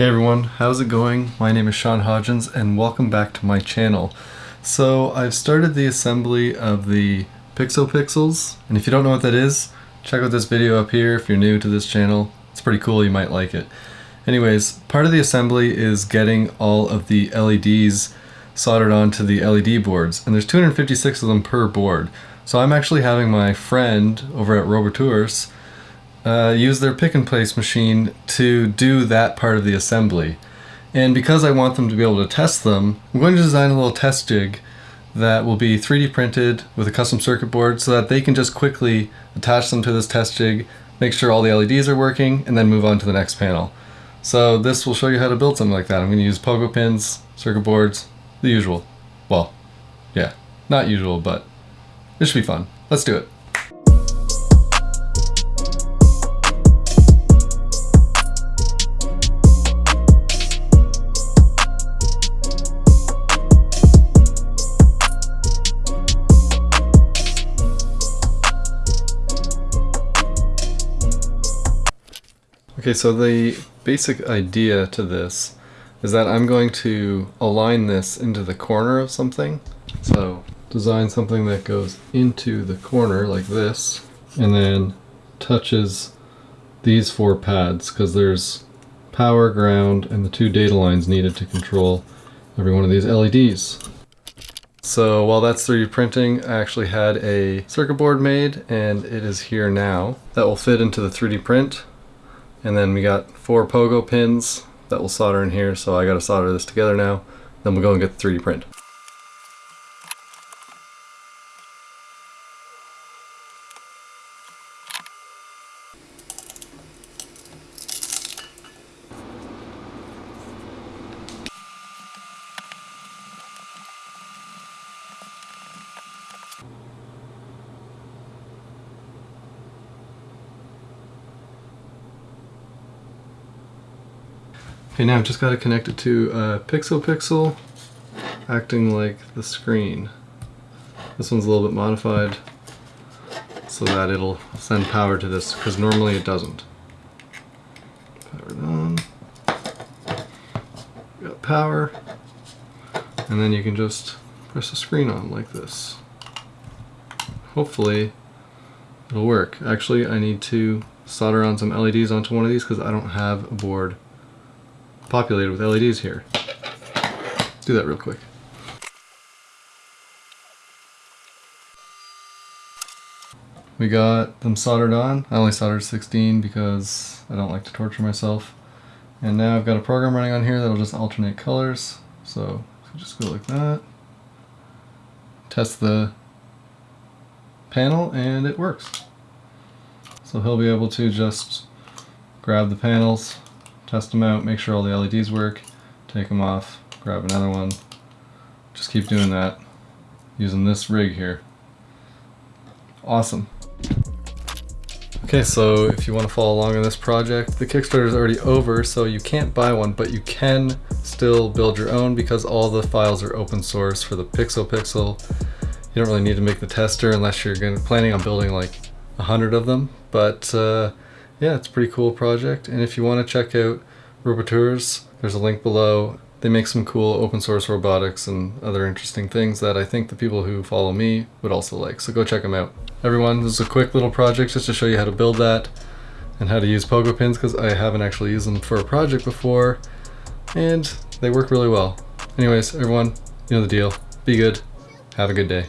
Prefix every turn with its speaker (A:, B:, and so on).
A: Hey everyone, how's it going? My name is Sean Hodgins and welcome back to my channel. So I've started the assembly of the PixoPixels and if you don't know what that is, check out this video up here if you're new to this channel. It's pretty cool, you might like it. Anyways, part of the assembly is getting all of the LEDs soldered onto the LED boards and there's 256 of them per board. So I'm actually having my friend over at Robotours uh, use their pick and place machine to do that part of the assembly. And because I want them to be able to test them, I'm going to design a little test jig that will be 3D printed with a custom circuit board so that they can just quickly attach them to this test jig, make sure all the LEDs are working, and then move on to the next panel. So this will show you how to build something like that. I'm going to use pogo pins, circuit boards, the usual. Well, yeah, not usual, but it should be fun. Let's do it. Okay, so the basic idea to this is that I'm going to align this into the corner of something. So design something that goes into the corner like this and then touches these four pads because there's power, ground, and the two data lines needed to control every one of these LEDs. So while that's 3D printing, I actually had a circuit board made and it is here now. That will fit into the 3D print and then we got four pogo pins that will solder in here, so I gotta solder this together now. Then we'll go and get the 3D print. Okay, now I've just got to connect it to uh, a Pixel, acting like the screen. This one's a little bit modified so that it'll send power to this because normally it doesn't. Power on. Got power. And then you can just press the screen on like this. Hopefully it'll work. Actually, I need to solder on some LEDs onto one of these because I don't have a board populated with LEDs here. Let's do that real quick. We got them soldered on. I only soldered 16 because I don't like to torture myself. And now I've got a program running on here that'll just alternate colors. So just go like that. Test the panel and it works. So he'll be able to just grab the panels, test them out, make sure all the LEDs work, take them off, grab another one. Just keep doing that using this rig here. Awesome. Okay, so if you want to follow along on this project, the Kickstarter is already over, so you can't buy one, but you can still build your own because all the files are open source for the Pixo Pixel. You don't really need to make the tester unless you're planning on building like a hundred of them, but uh, yeah, it's a pretty cool project. And if you want to check out Robotours, there's a link below. They make some cool open source robotics and other interesting things that I think the people who follow me would also like. So go check them out. Everyone, this is a quick little project just to show you how to build that and how to use pogo pins because I haven't actually used them for a project before and they work really well. Anyways, everyone, you know the deal. Be good. Have a good day.